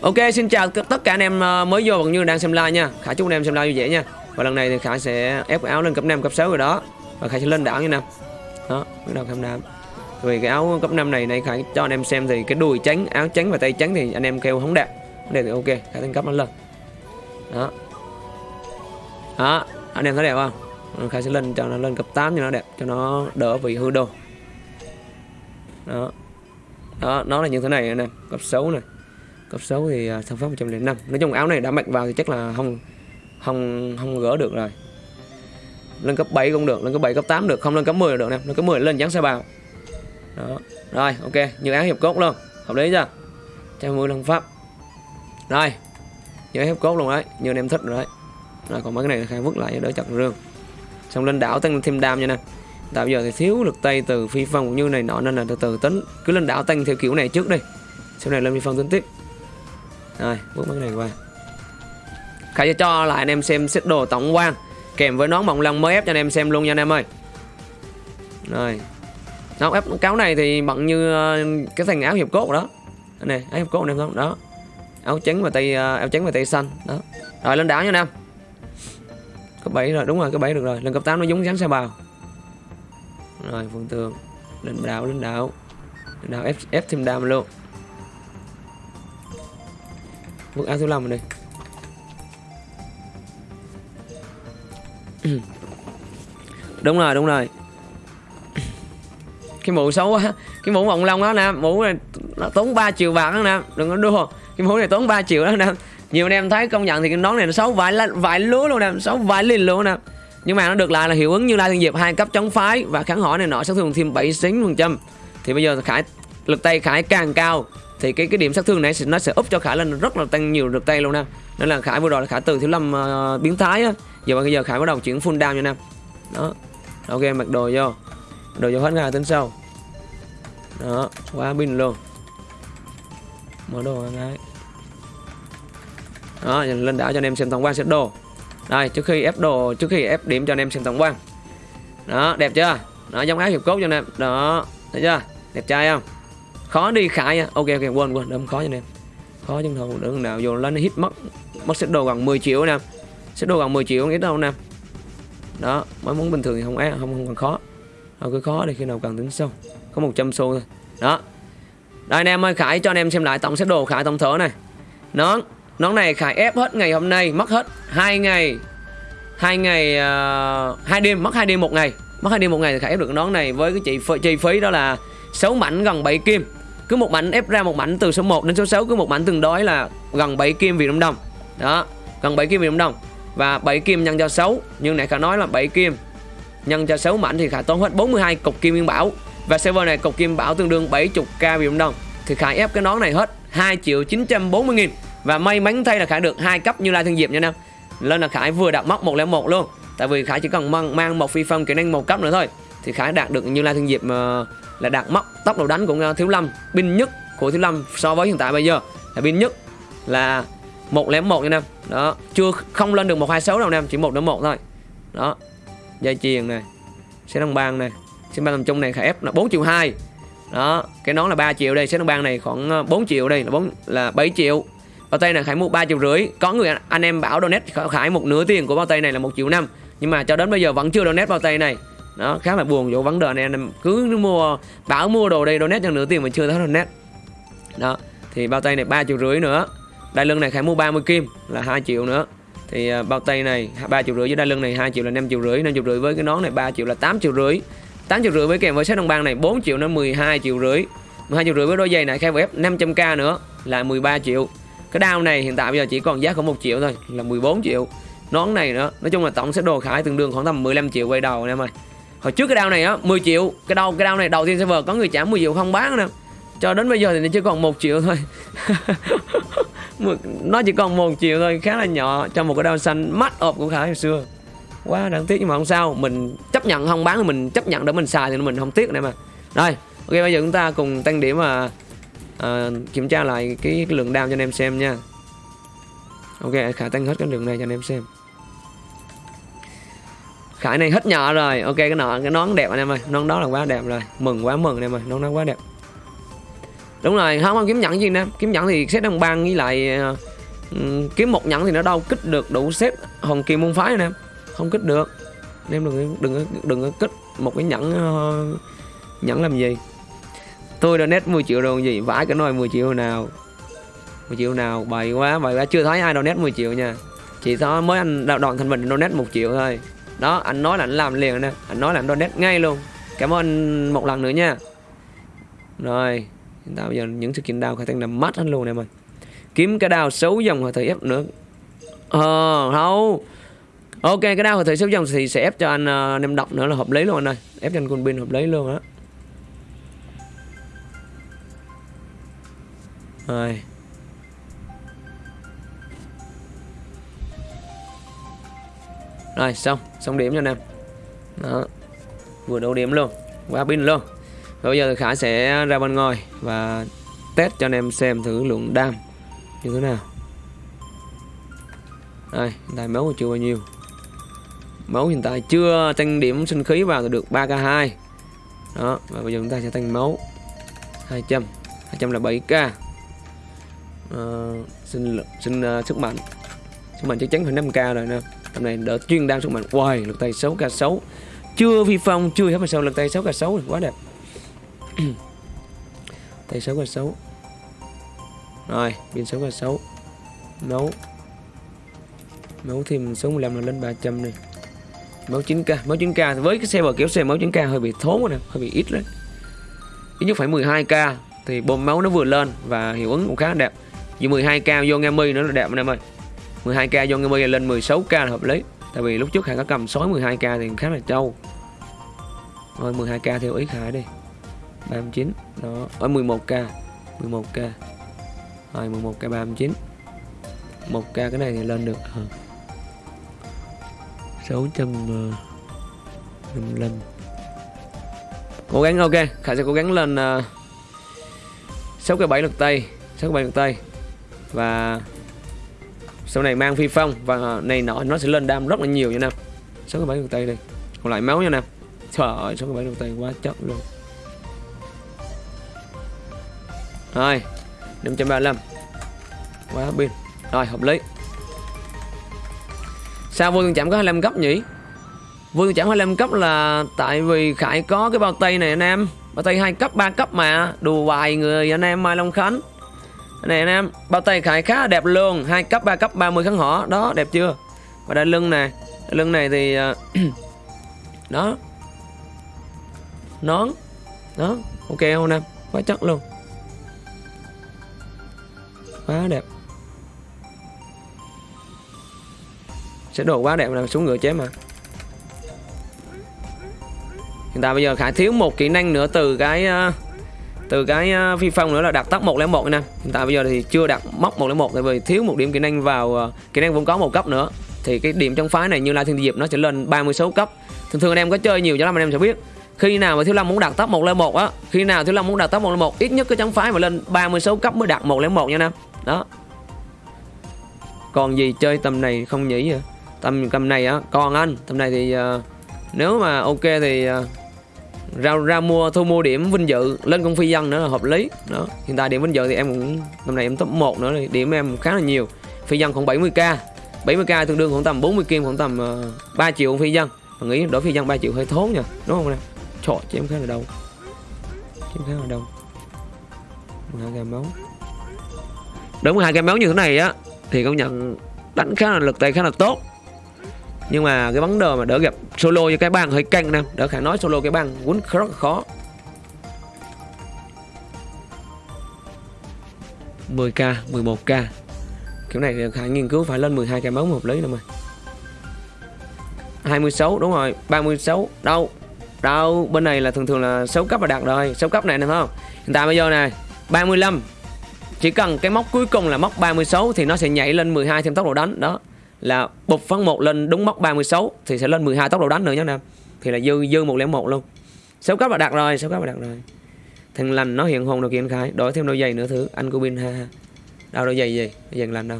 Ok, xin chào tất cả anh em ờ, mới vô bằng như đang xem live nha. Khải chúc anh em xem live vui vẻ nha. Và lần này thì Khải sẽ ép áo lên cấp 5 cấp 6 rồi đó. Và Khải sẽ lên đảo như nào. Đó, bắt đầu cấp 5 Vì cái áo cấp 5 này này Khải cho anh em xem thì cái đùi trắng, áo trắng và tay trắng thì anh em kêu không đẹp. Không đẹp thì ok Khải tăng cấp nó lên. Đó. Đó, anh em thấy đẹp không? Ừ, Khả Khải sẽ lên cho nó lên cấp 8 cho nó đẹp, Cho nó đỡ bị hư đồ Đó. Đó, nó là như thế này anh em, Cấp 6 này cấp số thì uh, sản pháp 105 nói chung áo này đã mặc vào thì chắc là không không không gỡ được rồi. Lên cấp 7 cũng được lên cấp 7 cấp 8 được không lên cấp 10 được nè lên cấp 10 lên dán xe bào. Đó rồi ok như áo hiệp cốt luôn hợp lý chưa? 110 lăng pháp. Rồi như hiệp cốt luôn đấy như anh em thích rồi đấy. Rồi còn mấy cái này khai vứt lại đỡ chặt rương. Xong lên đảo tăng thêm đam nha nè. Tạo giờ thì thiếu lực tay từ phi phong cũng như này nọ nên là từ từ tính. Cứ lên đảo tăng theo kiểu này trước đi. Sau này lên phi phong tính tiếp rồi bước mấy cái này qua. Khải sẽ cho lại anh em xem set đồ tổng quan Kèm với nón mộng lăng mới ép cho anh em xem luôn nha anh em ơi. Rồi. Nón ép cáo này thì bận như ờ, cái thành áo hiệp cốt đó. Này áo hiệp cốt anh em không? Đó. Áo trắng và tay ờ, áo trắng và tay xanh. Đó. Rồi lên đảo nha anh em. Cấp 7 rồi đúng rồi cấp 7 được rồi. Lên cấp 8 nó giống rắn xe bào. Rồi phương tường Lên đảo lên đảo. Lên đảo ép, ép thêm đam luôn. Mức A số 5 rồi đây. Đúng rồi đúng rồi. Cái mũ xấu quá. Cái mũ vòng long đó nè, Mũ này nó tốn 3 triệu bạc đó nè. Đừng có đua. Cái mũ này tốn 3 triệu đó nè. Nhiều anh em thấy công nhận thì cái nón này nó xấu vài vài lúa luôn nè, Xấu vài liền luôn nè. Nhưng mà nó được lại là hiệu ứng như Lai Thiên Diệp, hai cấp chống phái Và kháng hỏi này nọ, sát thương thêm 7 xính phần trăm. Thì bây giờ Khải, lực tay Khải càng cao thì cái cái điểm sát thương này nó sẽ úp cho khải lên rất là tăng nhiều được tay luôn nè. Nên là khải vừa rồi là khải từ thiếu lâm uh, biến thái á. Giờ bây giờ khải bắt đầu chuyển full down nha nam đó. Ok mặc đồ vô. Đồ vô hết ngay tính sau. Đó quá pin luôn. Mở đồ ngay đó lên đảo cho anh em xem tổng quan xếp đồ. Đây trước khi ép đồ trước khi ép điểm cho anh em xem tổng quan. Đó đẹp chưa? Đó giống áo hiệp cốt cho anh em đó thấy chưa? Đẹp trai không? Khó đi khải nha ok ok quên quên đâm khó cho anh em. Khó chân thầu đừng nào vô lên hit mất. Mất set đồ gần 10 triệu nè. Set đồ gần 10 triệu nghĩ đâu nè. Đó mới muốn bình thường thì không é không không còn khó. Không cứ khó đi khi nào cần tính sâu có 100 xu thôi. Đó. Đây anh em ơi khải cho anh em xem lại tổng set đồ khải tổng thở này. Nón nón này khải ép hết ngày hôm nay mất hết hai ngày. Hai ngày uh, hai đêm mất hai đêm một ngày. Mất hai đêm một ngày thì khải ép được nón này với cái chị chi phí đó là 6 mảnh gần 7 kim cứ một mảnh ép ra một mảnh từ số 1 đến số 6 cứ một mảnh tương đối là gần 7 kim Việt Nam đồng. Đó gần 7 kim Việt Nam đồng. Và 7 kim nhân cho 6 nhưng này khả nói là 7 kim. Nhân cho 6 mảnh thì khả tốn hết 42 cục kim nguyên bảo. Và server này cục kim bảo tương đương 70k Việt Nam đồng. Thì khả ép cái nón này hết 2 triệu 940 nghìn. Và may mắn thay là khả được hai cấp như lai Thương diệp nha nam lên là khải vừa đạt mốc 101 luôn. Tại vì khải chỉ cần mang, mang một phi phong kỹ năng một cấp nữa thôi thì khải đạt được như lai Thương diệp mà là đạt mốc tốc độ đánh của thiếu lâm, pin nhất của thiếu lâm so với hiện tại bây giờ. Là pin nhất là một lẻ một nha em. Đó, chưa không lên được một hai sáu đâu em, chỉ một đến một thôi. Đó, dây chuyền này, xe đồng bang này, xe bang tầm trung này khả ép là 4 triệu 2 đó, cái nón là 3 triệu đây, xe đồng bang này khoảng ờ, 4 triệu đây, là 4 là 7 triệu. Bao tay này khải mua 3 triệu rưỡi. Có người anh em bảo donate khải một nửa tiền của bao tay này là một triệu năm. Nhưng mà cho đến bây giờ vẫn chưa donate bao tay này đó khá là buồn chỗ vấn đề này em cứ mua bảo mua đồ đây donate cho nửa tiền mà chưa thấy donate. Đó thì bao tay này ba triệu rưỡi nữa. Đai lưng này khải mua 30 kim là 2 triệu nữa. Thì uh, bao tay này 3 triệu rưỡi với đai lưng này 2 triệu là 5 triệu rưỡi 5 triệu rưỡi với cái nón này 3 triệu là 8 triệu rưỡi. 8 triệu rưỡi với kèm với sách đồng băng này 4 triệu nó 12 triệu rưỡi. 12 triệu rưỡi với đôi giày này khai ép 500k nữa là 13 triệu. Cái đao này hiện tại bây giờ chỉ còn giá khoảng 1 triệu thôi là 14 triệu. Nón này nữa nói chung là tổng sẽ đồ khải tương đương khoảng tầm 15 triệu quay đầu anh em ơi hồi trước cái đao này á 10 triệu. Cái đau cái đao này đầu tiên server có người trả 10 triệu không bán nữa cho đến bây giờ thì nó chỉ còn một triệu thôi. Nó chỉ còn một triệu thôi khá là nhỏ cho một cái đao xanh mắt ộp của khải hồi xưa. Quá đáng tiếc nhưng mà không sao. Mình chấp nhận không bán thì mình chấp nhận để mình xài thì mình không tiếc này mà. Rồi ok bây giờ chúng ta cùng tăng điểm mà à, kiểm tra lại cái, cái lượng đao cho anh em xem nha. Ok khải tăng hết cái lượng này cho anh em xem. Khải này hết nhỏ rồi. Ok cái nọ cái nón đẹp anh em ơi. Nón đó là quá đẹp rồi. Mừng quá mừng anh em ơi. Nón đó quá đẹp. Đúng rồi. Không không kiếm nhẫn gì nè. Kiếm nhẫn thì xếp đồng băng với lại uh, kiếm một nhẫn thì nó đâu kích được đủ xếp hồng kim môn phái nè. Không kích được. Anh em đừng đừng đừng có kích một cái nhẫn uh, nhẫn làm gì. Tôi đã 10 triệu rồi gì? Vãi cái nồi 10 triệu nào. 10 triệu nào? Bậy quá bậy quá. Chưa thấy ai donate 10 triệu nha. Chỉ có mới anh đoạn thành mình donate một triệu thôi đó anh nói là anh làm liền nè. Anh nói là anh donate ngay luôn. Cảm ơn anh một lần nữa nha. Rồi hiện tại bây giờ những sự kiện đào khai thác nằm mắt hết luôn em ơi kiếm cái đao xấu dòng hồi thời ép nữa. Ờ không ok cái đao hồi thời xấu dòng thì sẽ ép cho anh ờ, uh, nem độc nữa là hợp lý luôn anh ơi. Ép cho anh quân pin hợp lý luôn á. Rồi. Rồi xong. Xong điểm cho anh em đó. Vừa đủ điểm luôn. Quá pin luôn. Bây giờ khả sẽ ra bên ngoài và test cho anh em xem thử lượng đam như thế nào. Đây hiện tại máu chưa bao nhiêu? Máu hiện tại chưa tăng điểm sinh khí vào được 3k2 đó và bây giờ chúng ta sẽ tăng máu 200 200 là 7k uh, sinh sinh uh, sức mạnh. Sức mạnh chắc chắn phải 5k rồi nè tầm này đỡ chuyên đam sức mạnh. Hoài lực tay 6 k 6 chưa vi phong, chưa hết mà sao lực tay 6 k 6 quá đẹp. Tay 6 k 6 rồi, pin 6 k 6 nấu nấu thêm số 15 là lên 300 này máu 9k máu 9k với cái xe bờ kéo xe máu 9k hơi bị thốn rồi nè, hơi bị ít đấy. Ít nhất phải 12k thì bơm máu nó vừa lên và hiệu ứng cũng khá đẹp. Vì 12k vô nghe mi nữa là đẹp anh em ơi. 12k vô nghe lên 16k là hợp lý. Tại vì lúc trước Khải có cầm sói 12k thì khá là trâu. Rồi 12k theo ý Khải đi. 39 đó. Ở 11k 11k rồi 11k 39 1k cái này thì lên được ờ, à. 655 ờ, cố gắng ok. Khải sẽ cố gắng lên uh, 6 k 7 lực tay 6 k 7 lực tay. Và sau này mang phi phong và này nọ nó sẽ lên đam rất là nhiều nha nam. Sáu cái 7 lực tay đi, còn lại máu nha nam. Trời ơi sáu cái 7 lực tay quá chất luôn. Rồi 535 quá pin. Rồi hợp lý. Sao vô tương chạm có 25 cấp nhỉ? Vô tương chạm 25 cấp là tại vì khải có cái bao tay này anh em bao tay hai cấp 3 cấp mà. Đùa vài người anh em mai long khánh này anh em bao tay khải khá đẹp luôn. Hai cấp 3 cấp 30 kháng hỏ đó đẹp chưa? Và đây lưng này. Lưng này thì à, đó. Nón. Đó ok không em? Quá chắc luôn. Quá đẹp. Sẽ đồ quá đẹp là xuống ngựa chém mà. Hiện tại bây giờ khải thiếu một kỹ năng nữa từ cái uh, từ cái à, phi phong nữa là đặt tốc 101 nè hiện tại bây giờ thì chưa đặt móc 101 tại vì thiếu một điểm kỹ năng vào à, kỹ năng vốn có một cấp nữa. Thì cái điểm trong phái này như lai thiên diệp nó sẽ lên 36 cấp. Thường thường anh em có chơi nhiều cho lắm anh em sẽ biết. Khi nào mà thiếu lâm muốn đặt tốc 101 á khi nào thiếu lâm muốn đặt tốc 101 ít nhất cái chống phái mà lên 36 cấp mới đặt 101 nha nam đó. Còn gì chơi tầm này không nhỉ? Tầm tầm này á còn anh. Tầm này thì uh, nếu mà ok thì uh, ra ra mua thu mua điểm vinh dự lên công phi dân nữa là hợp lý. Đó hiện tại điểm vinh dự thì em cũng năm nay em top 1 nữa thì điểm em khá là nhiều. Phi dân khoảng 70k 70k tương đương khoảng tầm 40 kim khoảng tầm ờ, uh, 3 triệu phi dân mà nghĩ đổi phi dân 3 triệu hơi thốn nha đúng không nè? Trời chứ em khá là đâu chứ em khá là đâu hai gam máu. Đúng hai gam máu như thế này á thì công nhận đánh khá là lực tay khá là tốt nhưng mà cái vấn đề mà đỡ gặp solo cho cái băng hơi căng nè đỡ khả nói solo cái băng quấn rất là khó 10k 11k kiểu này khả nghiên cứu phải lên 12 k máu một lý nữa mà 26 đúng rồi 36 đâu? Đâu? Bên này là thường thường là 6 cấp là đạt rồi 6 cấp này nè không? Hiện tại bây giờ này 35 chỉ cần cái móc cuối cùng là móc 36 thì nó sẽ nhảy lên 12 thêm tốc độ đánh, đó là bục phân một lên đúng mốc 36 thì sẽ lên 12 tốc độ đánh nữa nhé nam thì là dư dư 101 luôn. Sáu cấp là đạt rồi sáu cấp là đạt rồi. Thằng lành nó hiện hồn được kiện khai đổi thêm đôi giày nữa thứ anh của bin ha ha. Đâu, đôi giày gì? Giày lành đâu?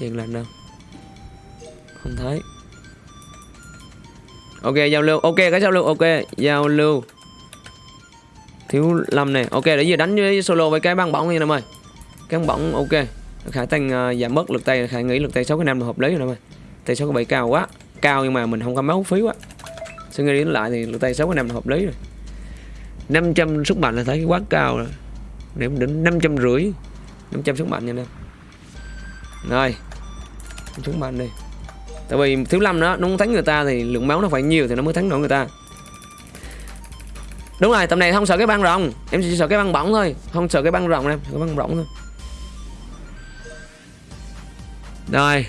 Giày lành đâu? Không thấy. Ok, giao lưu. Ok, cái giao lưu. Ok, giao lưu. Thiếu lâm này ok, để giờ đánh với solo với cái băng bóng này em ơi. Cái băng bóng ok khải tăng uh, ờ, giảm bớt lực tay khải nghĩ lực tay sáu cái năm là hợp lý rồi em ơi tay sáu cái bảy cao quá. Cao nhưng mà mình không có máu phí quá. Suy nghĩ đến lại thì lực tay sáu cái năm là hợp lý rồi. 500 sức mạnh là thấy quá cao rồi. Điểm đến năm trăm rưỡi. năm trăm sức mạnh nha em. Rồi. Sức mạnh đi. Tại vì thiếu lâm đó nó muốn thắng người ta thì lượng máu nó phải nhiều thì nó mới thắng nổi người ta. Đúng rồi tầm này không sợ cái băng rồng. Em chỉ sợ cái băng bỏng thôi. Không sợ cái băng rồng em cái băng bỏng thôi rồi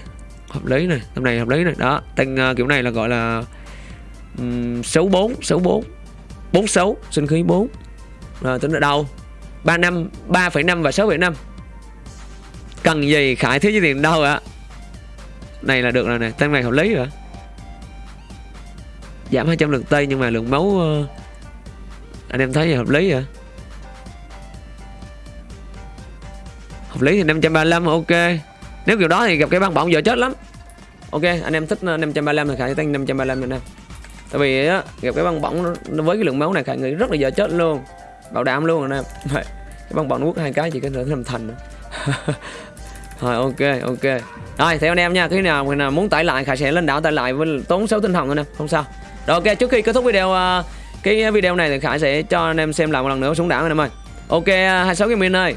hợp lý này tầm này hợp lý này. Đó tên uh, kiểu này là gọi là um, số 4 số 4 bốn số sinh khí 4 rồi tính ở đâu? 3 năm 3,5 và 6,5 cần gì khải thiếu với tiền đâu ạ? Này là được rồi này tăng này hợp lý rồi. Giảm 200 lượng tây nhưng mà lượng máu uh, anh em thấy gì hợp lý vậy hợp lý thì 535 ok nếu kiểu đó thì gặp cái băng bỏng giờ chết lắm. Ok anh em thích ờ, 535 thì khải tăng 535 anh em tại vì á gặp cái băng bỏng với cái lượng máu này khải nghĩ rất là giờ chết luôn. Bảo đảm luôn anh em cái băng bỏng nuốt hai cái chỉ có thể làm thành rồi ok ok. Rồi theo anh em nha khi nào khi nào muốn tải lại khải sẽ lên đảo tải lại với tốn số tinh hồng anh em không sao. Rồi ok trước khi kết thúc video uh, cái video này thì khải sẽ cho anh em xem lại một lần nữa xuống đảo anh em ơi. Ok 26 cái min ơi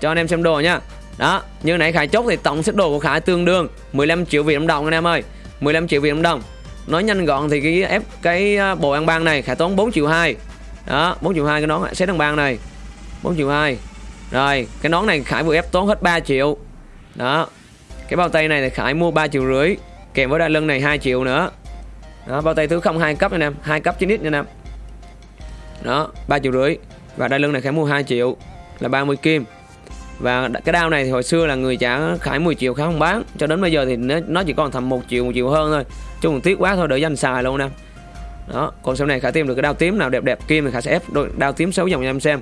cho anh em xem đồ nha đó, như nãy khải chốt thì tổng set đồ của khải tương đương 15 triệu việt nam đồng anh em ơi. 15 triệu việt nam đồng. Nói nhanh gọn thì cái ép, cái à, bộ ăn ban này khải tốn 4 triệu 2 đó 4 triệu 2 cái nón set ăn ban này. 4 triệu 2 rồi, cái nón này khải vừa ép tốn hết 3 triệu. Đó, cái bao tay này thì khải mua 3 triệu rưỡi, kèm với đai lưng này 2 triệu nữa. Đó, bao tay thứ không hai cấp anh em, hai cấp 9 ít anh em. Đó 3 triệu rưỡi. Và đai lưng này khải mua 2 triệu, là 30 kim và cái đao này thì hồi xưa là người trả khải 10 triệu khá không bán. Cho đến bây giờ thì nó chỉ còn tầm một triệu một triệu hơn thôi. Chung còn tiếc quá thôi để danh xài luôn nè. Đó còn sau này khải tìm được cái đao tím nào đẹp đẹp kim thì khải sẽ ép đôi đao tím xấu dòng cho em xem.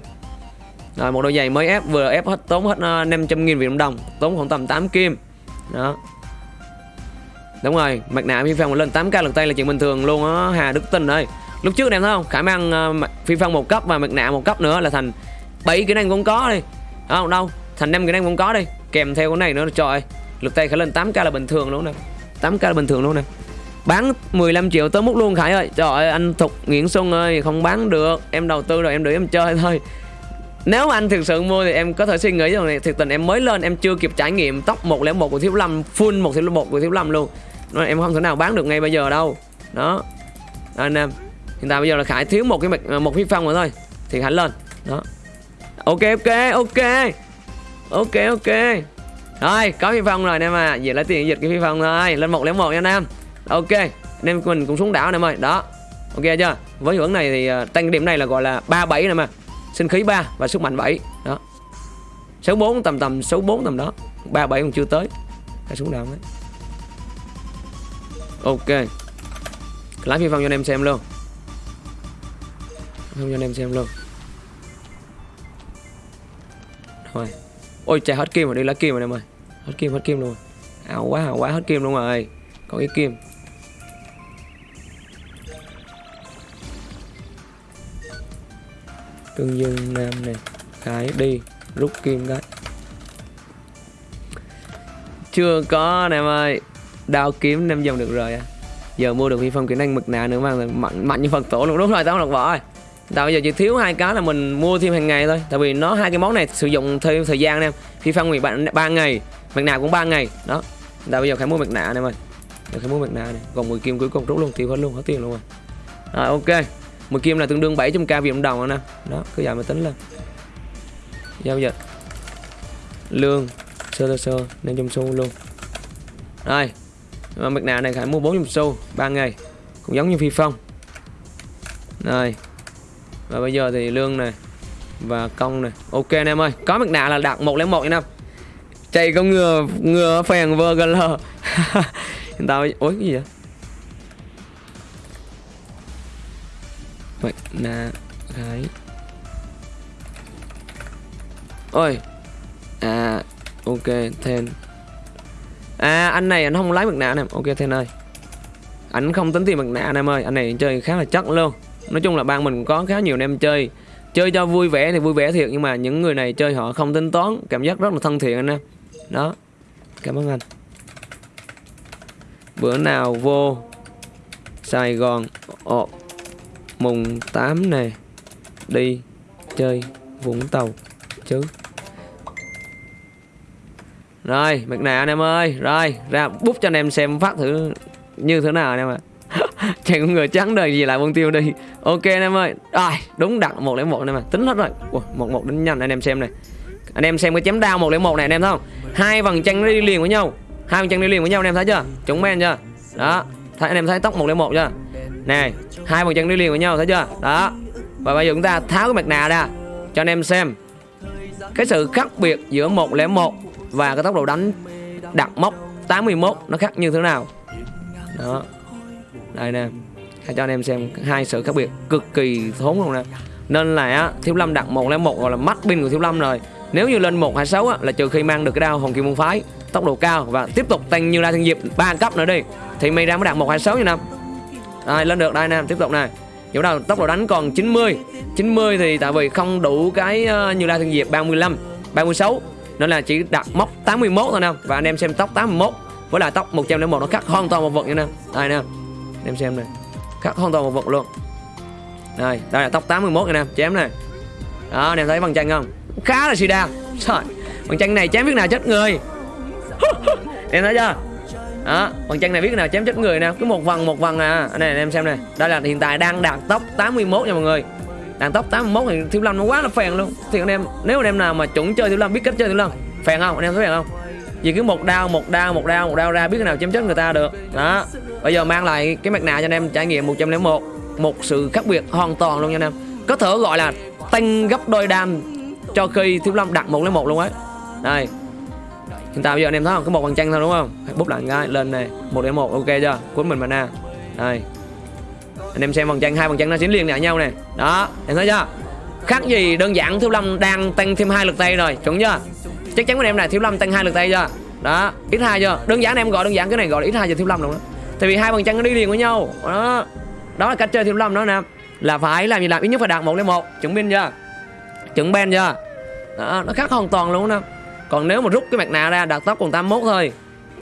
Rồi một đôi giày mới ép vừa ép hết tốn hết 500 ờ, nghìn Việt đồng tốn khoảng tầm 8 kim. Đó. Đúng rồi mặt nạ phi phong lên 8k lần tay là chuyện bình thường luôn á hà đức tinh ơi. Lúc trước em thấy không? Khải mang uh, phi phong một cấp và mặt nạ một cấp nữa là thành 7 kỹ năng cũng có đi. Không đâu thành năm kỹ năng cũng có đi kèm theo cái này nữa trời ơi, lực tay khởi lên 8k là bình thường luôn nè. 8k là bình thường luôn nè. Bán 15 triệu tới mút luôn Khải ơi. Trời ơi, anh Thục Nguyễn Xuân ơi, Không bán được. Em đầu tư rồi, em để em chơi thôi. Nếu mà anh thực sự mua thì em có thể suy nghĩ rằng này Thực tình em mới lên, em chưa kịp trải nghiệm tóc 101 của Thiếu Lâm, Full 101 của Thiếu Lâm luôn. Nên Em không thể nào bán được ngay bây giờ đâu. Đó. Anh em Hiện tại bây giờ là Khải thiếu một cái à, một phi phong nữa thôi. Thì Khải lên. Đó. Ok ok ok. Ok ok. Rồi có phi phong rồi anh em à. Về lấy tiền dịch cái phi phong thôi. Lên 101 nha anh em ok anh em mình cũng xuống đảo anh em ơi. Đó. Ok chưa? Với hướng này thì ờ, uh, tăng điểm này là gọi là 37 nè mà sinh khí 3 và sức mạnh 7 đó. Số 4 tầm tầm số 4 tầm đó. 37 còn chưa tới. Hãy xuống đảo đấy ok. Lái phi phong cho anh em xem luôn. Không cho anh em xem luôn. Rồi ôi chạy hết kim rồi đi lá kim rồi em ơi hết kim hết kim luôn. Ảo quá ảo quá hết kim luôn rồi. Có cái kim. Tương Dương Nam này Cái đi Rút kim cái Chưa có nè em ơi Đao kiếm năm dòng được rồi à? Giờ mua được phi phong kỹ năng mực nạ nữa mà, mạnh, mạnh như Phật tổ luôn. Đúng rồi tao không đọc bỏ Tại bây giờ chỉ thiếu hai cái là mình mua thêm hàng ngày thôi. Tại vì nó hai cái món này sử dụng theo thời gian nè. Phi phong thì bạn ba ngày Mặt nạ cũng 3 ngày. Đó. Tại bây giờ phải mua mặt nạ em ơi Giờ phải mua mặt nạ này Còn 10 kim cuối cùng rút luôn, tiêu hết luôn, hết tiền luôn rồi. Rồi, ok. 10 kim là tương đương 700k Việt Nam đồng rồi nè. Đó, cứ vậy mà tính lên. Giao dịch. Lương, sơ sơ sơ nên trong xu luôn. Rồi. Mặt nạ này phải mua 400 xu 3 ngày. Cũng giống như phi phong rồi và bây giờ thì lương này và công này. Ok anh em ơi, có mặt nạ là đạt 101 nha em. Chạy con ngừa ngừa phèn vơ gần lờ. Tao ối cái gì vậy? Mặt nạ gái. Ôi à ok, then. À anh này anh không lấy mặt nạ nè ok, then ơi. Anh không tính tiền mặt nạ anh em ơi. Anh này chơi khá là chắc luôn nói chung là ban mình có khá nhiều anh em chơi. Chơi cho vui vẻ thì vui vẻ thiệt nhưng mà những người này chơi họ không tính toán cảm giác rất là thân thiện anh em. Đó cảm ơn anh. Bữa nào vô Sài Gòn Ồ, mùng 8 này đi chơi Vũng Tàu chứ. Rồi mặt nạ anh em ơi. Rồi ra bút cho anh em xem phát thử như thế nào anh em ạ. Chẳng người trắng đời gì lại buông tiêu đi. Ok anh em ơi. Rồi đúng đặt 101 anh em ạ Tính hết rồi. Ủa, 11 đến nhanh anh em xem này. Anh em xem cái chém đao 101 này anh em thấy không? Hai vầng trăng đi liền với nhau. Hai vầng trăng đi liền với nhau anh em thấy chưa? Chúng men chưa? Đó. Thấy, Anh em thấy tóc 101 chưa? Này, Hai vầng trăng đi liền với nhau thấy chưa? Đó. Và bây giờ chúng ta tháo cái mặt nạ ra Cho anh em xem. Cái sự khác biệt giữa 101 Và cái tốc độ đánh đặt mốc 81 Nó khác như thế nào? Đó. Đây nè cho anh em xem hai sự khác biệt cực kỳ thốn luôn nè. Nên là á, thiếu lâm đặt 101 gọi là mắt pin của thiếu lâm rồi. Nếu như lên 126 á, là trừ khi mang được cái đao hồng kim môn phái tốc độ cao và tiếp tục tăng như la thiên diệp ba cấp nữa đi thì mày ra mới đạt 126 như năm đây lên được đây nè tiếp tục này chỗ nào tốc độ đánh còn 90 90 thì tại vì không đủ cái uh, như la thiên diệp 35 36 nên là chỉ đặt mốc 81 thôi nè và anh em xem tóc 81 với lại tóc 101 nó khác hoàn toàn một vật như nè đây nè em xem này khác hoàn toàn một vật luôn. Đây đây là tóc 81 anh em chém này đó anh em thấy bằng chân không? Khá là xì đa Trời, bằng chân này chém biết nào chết người. Em thấy chưa? Đó bằng chân này biết nào chém chết người nè cứ một vần một vần à. Này anh em xem này đây là hiện tại đang đạt tóc 81 nha mọi người. Đạt tóc 81 thì thiếu lâm nó quá là phèn luôn. Thì anh em nếu anh em nào mà chuẩn chơi thiếu lâm biết cách chơi thiếu lâm phèn không? Anh em thấy phèn không? Vì cứ một đao một đao một đao một đao ra biết nào chém chết người ta được. Đó. Bây giờ mang lại cái mặt nạ cho anh em, trải nghiệm 101 một. Sự khác biệt hoàn toàn luôn nha anh em. Có thể gọi là tăng gấp đôi đam cho khi thiếu lâm đặt một lấy một luôn ấy. Đây. Hiện tại bây giờ anh em thấy không? Có một bằng chân thôi đúng không? Hãy bút lại cái lên này. Một lấy một, ok chưa? Cuốn mình mana đây. Anh em xem bằng chân hai bằng chân nó dính liền lại nhau này đó. Em thấy chưa? Khác gì đơn giản thiếu lâm đang tăng thêm hai lực tay rồi. Chuẩn chưa? Chắc chắn của em này thiếu lâm tăng hai lượt tay chưa? Đó ít hai chưa? Đơn giản em gọi đơn giản cái này gọi là ít hai giờ thiếu lâm luôn đó tại vì hai phần chân nó đi liền với nhau. Đó. Đó là cách chơi thiếu lâm đó nè. Là phải làm gì làm? Ít nhất phải đạt một lên một. Chuẩn binh chưa? Chuẩn ben chưa? Đó, nó khác hoàn toàn luôn nè còn nếu mà rút cái mặt nạ ra đạt tốc còn 81 thôi.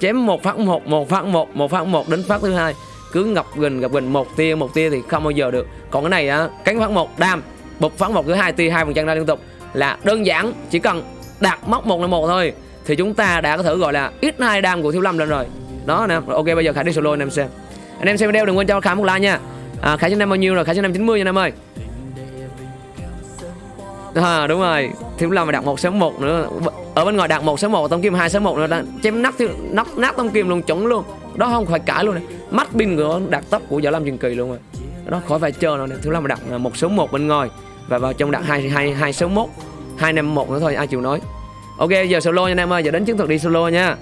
Chém một phát một một phát một một phát một đến phát thứ hai. Cứ ngập gần gặp gần một tia một tia thì không bao giờ được. Còn cái này á cánh phát một đam. Bục phát một thứ hai tia hai phần chân ra liên tục. Là đơn giản chỉ cần đạt móc một là một thôi. Thì chúng ta đã có thể gọi là ít hai đam của thiếu lâm lên rồi. Đó nè. Ok bây giờ khải đi solo anh em xem. Anh em xem video đừng quên cho khải một like nha. À, khải cho anh em bao nhiêu rồi? Khải cho anh em 90 nha anh em ơi. À, đúng rồi. Thiếu lâm mà đặt một sáu một nữa. Ở bên ngoài đặt một sáu một tông kim hai sáu một nữa chém nát nát nát tông kim luôn chuẩn luôn. Đó không phải cãi luôn này mắt pin của đặt tóc của võ lâm truyền kỳ luôn rồi. Đó khỏi phải chờ nữa thiếu lâm mà đặt một số một bên ngoài và vào trong đặt hai hai hai số một hai năm một nữa thôi, ai chịu nói ok, giờ solo nha anh em ơi, giờ đến chiến thuật đi solo nha.